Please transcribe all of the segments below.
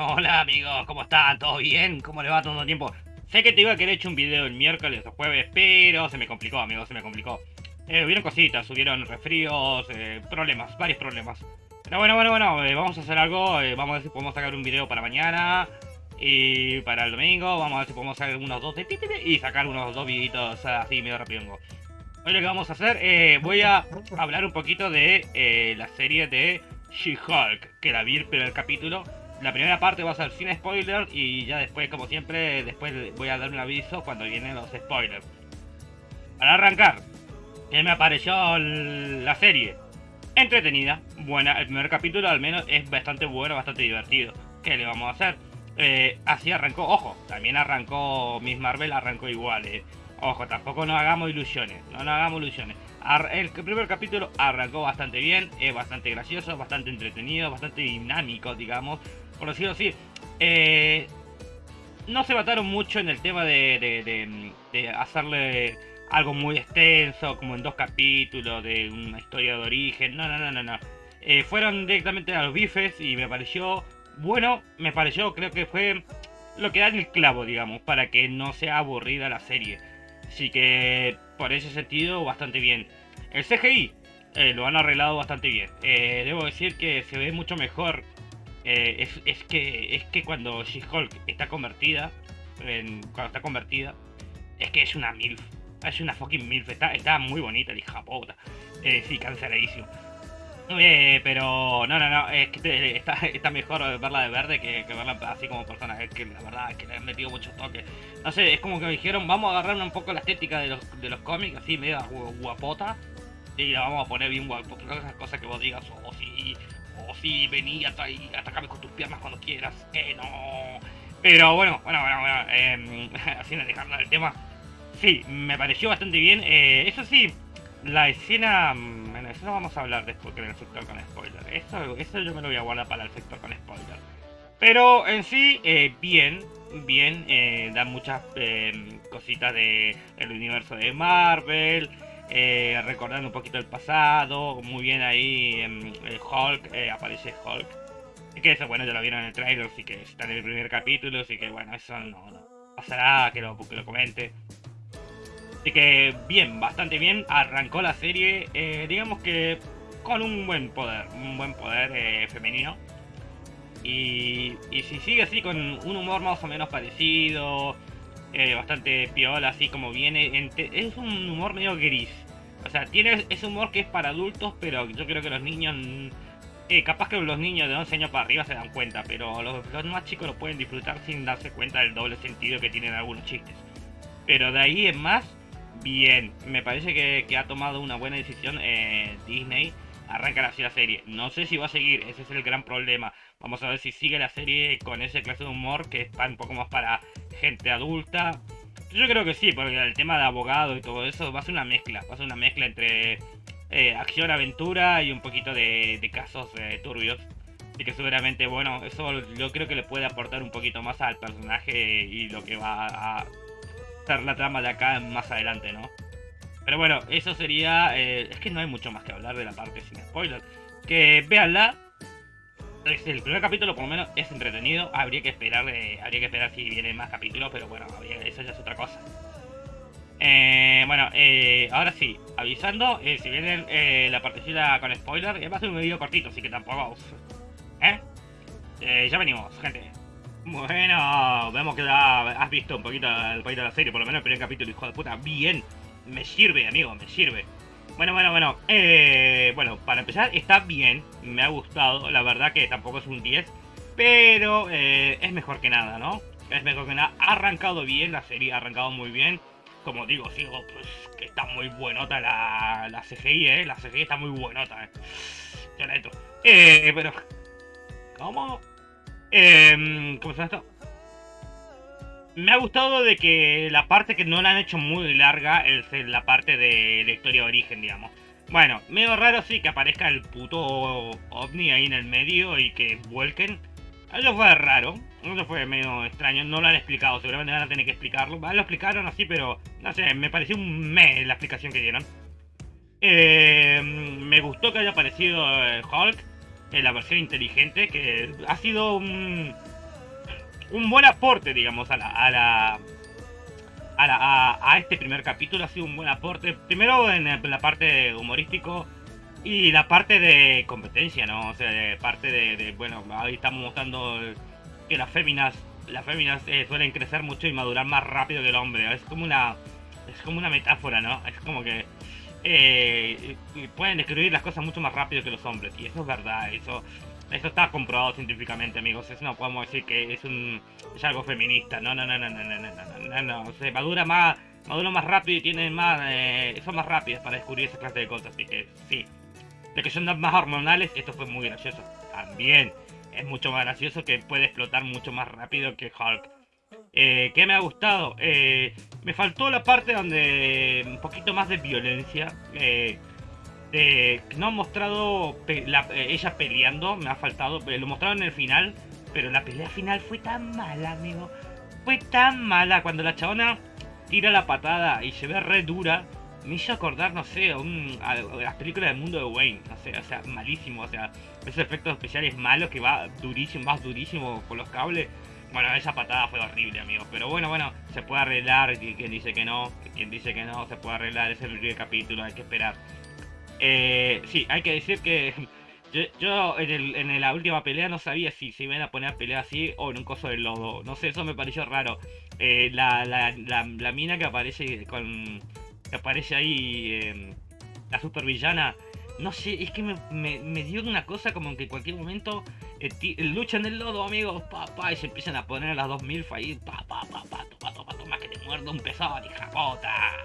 Hola amigos, ¿cómo están? ¿Todo bien? ¿Cómo le va todo el tiempo? Sé que te iba a querer hecho un video el miércoles o jueves, pero se me complicó, amigos, se me complicó. Eh, hubieron cositas, subieron resfríos, eh, problemas, varios problemas. Pero bueno, bueno, bueno, eh, vamos a hacer algo, eh, vamos a ver si podemos sacar un video para mañana y para el domingo, vamos a ver si podemos sacar unos dos de y sacar unos dos videitos así medio rápido. Hoy lo que vamos a hacer, voy a hablar un poquito de la serie de She-Hulk, que la vi el capítulo. La primera parte va a ser sin spoiler y ya después, como siempre, después voy a dar un aviso cuando vienen los spoilers. Para arrancar, que me apareció la serie. Entretenida, buena. El primer capítulo al menos es bastante bueno, bastante divertido. ¿Qué le vamos a hacer? Eh, así arrancó, ojo, también arrancó Miss Marvel, arrancó igual. Eh. Ojo, tampoco nos hagamos ilusiones, no nos hagamos ilusiones. El primer capítulo arrancó bastante bien, es bastante gracioso, bastante entretenido, bastante dinámico, digamos, por decirlo así. Eh, no se mataron mucho en el tema de, de, hacerle algo muy extenso, como en dos capítulos, de una historia de origen. No, no, no, no, no. Eh, fueron directamente a los bifes y me pareció bueno, me pareció, creo que fue lo que da el clavo, digamos, para que no sea aburrida la serie. Así que por ese sentido, bastante bien. El CGI eh, lo han arreglado bastante bien. Eh, debo decir que se ve mucho mejor. Eh, es, que, es que cuando She-Hulk está convertida, cuando está convertida, es que es una MILF. Es una fucking MILF. Está, muy bonita, hija puta. sí, canceladísimo. Pero no, no, no, es que está, mejor verla de verde que, verla así como persona. Es que la verdad es que le han metido muchos toques. No sé, es como que me dijeron, vamos a agarrar un poco la estética de los, de los cómics, así medio guapota, y la vamos a poner bien guapota. Esas cosas que vos digas, o oh, sí, o oh, sí, vení atacame con tus piernas cuando quieras, que no. Pero bueno, bueno, bueno, bueno, eh, así dejando el tema. Sí, me pareció bastante bien. Eh, eso sí, la escena eso no vamos a hablar después en el sector con spoiler. Eso, eso yo me lo voy a guardar para el sector con spoiler. Pero en sí, eh, bien, bien, eh, da muchas eh, cositas del el universo de Marvel, recordando un poquito el pasado, muy bien ahí Hulk, aparece Hulk. Y que eso, bueno, ya lo vieron en el trailer, así que está en el primer capítulo, así que bueno, eso no, pasará, que lo, que lo comente. Así que bien, bastante bien. Arrancó la serie, eh, digamos que con un buen poder, un buen poder eh, femenino. Y, si sigue así con un humor más o menos parecido, eh, bastante piola, así como viene, es un humor medio gris. O sea, tiene ese humor que es para adultos, pero yo creo que los niños... capaz que los niños de 11 años para arriba se dan cuenta, pero los, los más chicos lo pueden disfrutar sin darse cuenta del doble sentido que tienen algunos chistes. Pero de ahí en más, bien. Me parece que, ha tomado una buena decisión eh, Disney. Arrancar así la serie. No sé si va a seguir, ese es el gran problema. Vamos a ver si sigue la serie con ese clase de humor que está un poco más para gente adulta. Yo creo que sí, porque el tema de abogado y todo eso va a ser una mezcla. Va a ser una mezcla entre eh, acción, aventura y un poquito de, casos eh, turbios. Así que seguramente, bueno, eso yo creo que le puede aportar un poquito más al personaje y lo que va a la trama de acá más adelante, ¿no? Pero bueno, eso sería... Eh, es que no hay mucho más que hablar de la parte sin spoiler. Que véanla. El primer capítulo por lo menos es entretenido. Habría que esperar, eh, habría que esperar si vienen más capítulos, pero bueno, eso ya es otra cosa. Eh, bueno, ahora sí, avisando, si viene la partecita con spoiler, va a ser un video cortito, así que tampoco... ¿Eh? ya venimos, gente. Bueno, vemos que has visto un poquito el país de la serie, por lo menos el primer capítulo, hijo de puta. Bien, me sirve, amigo, me sirve. Bueno, bueno, bueno. Eh, bueno, para empezar, está bien. Me ha gustado. La verdad que tampoco es un 10. Pero eh, es mejor que nada, ¿no? Es mejor que nada. Ha arrancado bien la serie, ha arrancado muy bien. Como digo, sigo, pues que está muy buenota la, la CGI, ¿eh? La CGI está muy buenota, ¿eh? Yo la entro. Eh, pero... ¿Cómo? Eh, ¿Cómo se llama esto? Me ha gustado de que la parte que no la han hecho muy larga es la parte de la historia de origen, digamos. Bueno, medio raro sí que aparezca el puto ovni ahí en el medio y que vuelquen. Eso fue raro, eso fue medio extraño, no lo han explicado, seguramente van a tener que explicarlo. Lo explicaron así, pero no sé, me pareció un mes la explicación que dieron. Eh, me gustó que haya aparecido Hulk en la versión inteligente, que ha sido un, un buen aporte, digamos, a la, a la, a, este primer capítulo. Ha sido un buen aporte. Primero en, la parte humorístico y la parte de competencia, ¿no? O sea, parte de, bueno, ahí estamos mostrando que las féminas, las féminas eh, suelen crecer mucho y madurar más rápido que el hombre. Es como una, es como una metáfora, ¿no? Es como que eh, pueden describir las cosas mucho más rápido que los hombres. Y eso es verdad, eso, eso está comprobado científicamente, amigos. Eso no podemos decir que es un es algo feminista. No, no, no, no, no, no, no, no, no. Se madura más, madura más rápido y tienen más, eh, son más rápidas para descubrir esa clase de cosas. Así que sí. De que son más hormonales, esto fue muy gracioso. También es mucho más gracioso que puede explotar mucho más rápido que Hulk. Eh, ¿Qué me ha gustado? Eh, me faltó la parte donde un poquito más de violencia. Eh, no han mostrado ella peleando, me ha faltado. Lo mostraron en el final, pero la pelea final fue tan mala, amigo. Fue tan mala cuando la chabona tira la patada y se ve re dura. Me hizo acordar, no sé, a, las películas del mundo de Wayne. No sé, o sea, malísimo. O sea, esos efectos especiales malos que va durísimo, más durísimo con los cables. Bueno, esa patada fue horrible, amigos. Pero bueno, bueno, se puede arreglar. Quien dice que no, quien dice que no, se puede arreglar. Es el primer capítulo, hay que esperar. Eh, sí, hay que decir que yo, en, la última pelea no sabía si se iban a poner a pelear así o en un coso de lodo. No sé, eso me pareció raro. Eh, la, mina que aparece con. que aparece ahí. Eh, la supervillana no sé, es que me, me, dio una cosa como que en cualquier momento eh, luchan en el lodo, amigos, pa, pa, y se empiezan a poner a las 2000 ahí, pa, pa, pa, pa, toma, toma, toma, que te muerdo un pesado, hija puta.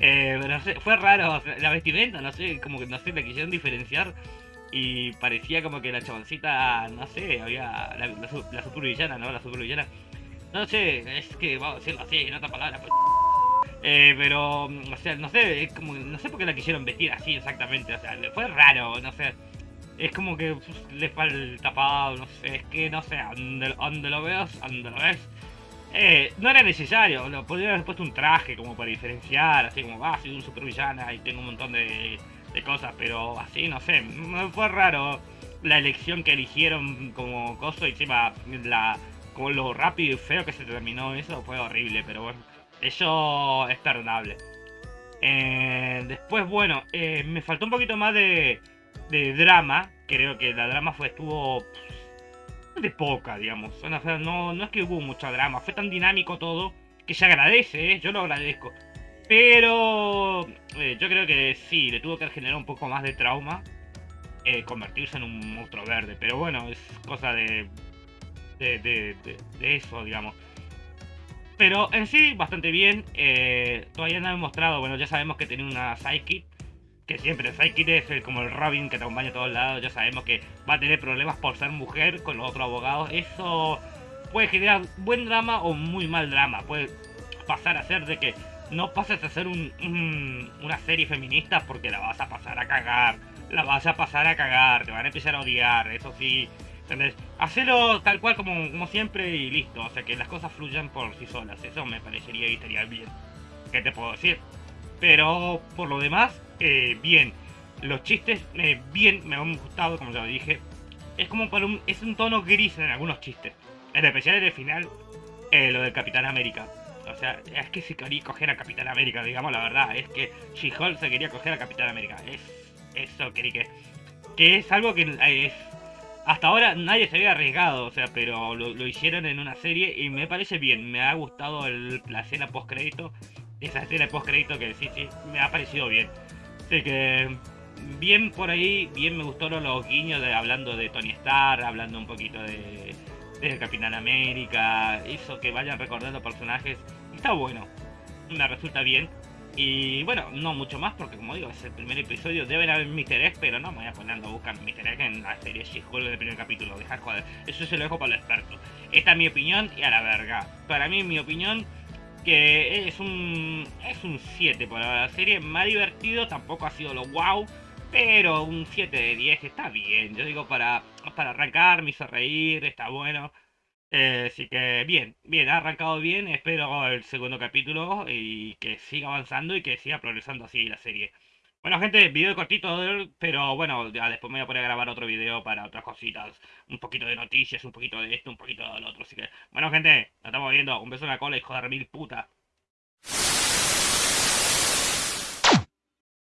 Eh, no sé, fue raro, la vestimenta, no sé, como que no sé, la quisieron diferenciar y parecía como que la chaboncita, no sé, había la, la, supervillana, ¿no? La supervillana. No sé, es que vamos a decirlo así, en otra palabra, pues. Eh, pero, mm, o sea, no sé, es como, no sé por qué la quisieron vestir así exactamente, o sea, fue raro, no sé. Es como que le fue el tapado, no sé, es que no sé, donde, lo veas, donde lo ves. Eh, no era necesario, lo podría haber puesto un traje como para diferenciar, así como, ah, soy un supervillana y tengo un montón de, cosas, pero así, no sé, fue raro la elección que eligieron como coso y encima la, como lo rápido y feo que se terminó eso fue horrible, pero bueno. Eso es perdonable. Eh, después, bueno, eh, me faltó un poquito más de drama. Creo que la drama fue estuvo de poca, digamos. No, no es que hubo mucha drama. Fue tan dinámico todo que se agradece, ¿eh? yo lo agradezco. Pero yo creo que sí, le tuvo que generar un poco más de trauma convertirse en un monstruo verde. Pero bueno, es cosa de, de, eso, digamos. Pero en sí, bastante bien. Eh, todavía no he mostrado, bueno, ya sabemos que tiene una sidekick. Que siempre, sidekick es el, como el Robin que te acompaña a todos lados. Ya sabemos que va a tener problemas por ser mujer con los otros abogados. Eso puede generar buen drama o muy mal drama. Puede pasar a ser de que no pases a ser una serie feminista porque la vas a pasar a cagar. La vas a pasar a cagar, te van a empezar a odiar, eso sí. ¿Entendés? Hacelo tal cual como, como siempre y listo. O sea, que las cosas fluyan por sí solas. Eso me parecería y estaría bien. ¿Qué te puedo decir? Pero por lo demás, eh, bien. Los chistes, eh, bien, me han gustado, como ya lo dije. Es como para un, es un tono gris en algunos chistes. En especial en el final, eh, lo del Capitán América. O sea, es que se quería coger a Capitán América, digamos la verdad. Es que She-Hulk se quería coger a Capitán América. Es eso, quería que... Que es algo que es hasta ahora nadie se había arriesgado, o sea, pero lo, hicieron en una serie y me parece bien. Me ha gustado el, la escena post crédito. Esa escena post crédito que sí, sí, me ha parecido bien. Así que bien por ahí, bien me gustaron los guiños de hablando de Tony Stark, hablando un poquito de, de Capitán América, eso que vayan recordando personajes. Está bueno, me resulta bien. Y bueno, no mucho más porque como digo, es el primer episodio, deben haber Mr. Egg, pero no me voy a poner a buscar Mr. Egg en la serie She-Hulk del primer capítulo, dejar joder. Eso se lo dejo para los expertos. Esta es mi opinión y a la verga. Para mí mi opinión que es un es un 7 por la serie, ha divertido, tampoco ha sido lo wow, pero un 7 de 10 está bien. Yo digo para para arrancar, me hizo reír, está bueno. Eh, así que bien, bien, ha arrancado bien. Espero el segundo capítulo y que siga avanzando y que siga progresando así la serie. Bueno, gente, video cortito, pero bueno, ya después me voy a poner a grabar otro video para otras cositas. Un poquito de noticias, un poquito de esto, un poquito de lo otro. Así que, bueno, gente, nos estamos viendo. Un beso en la cola, hijo de mil puta.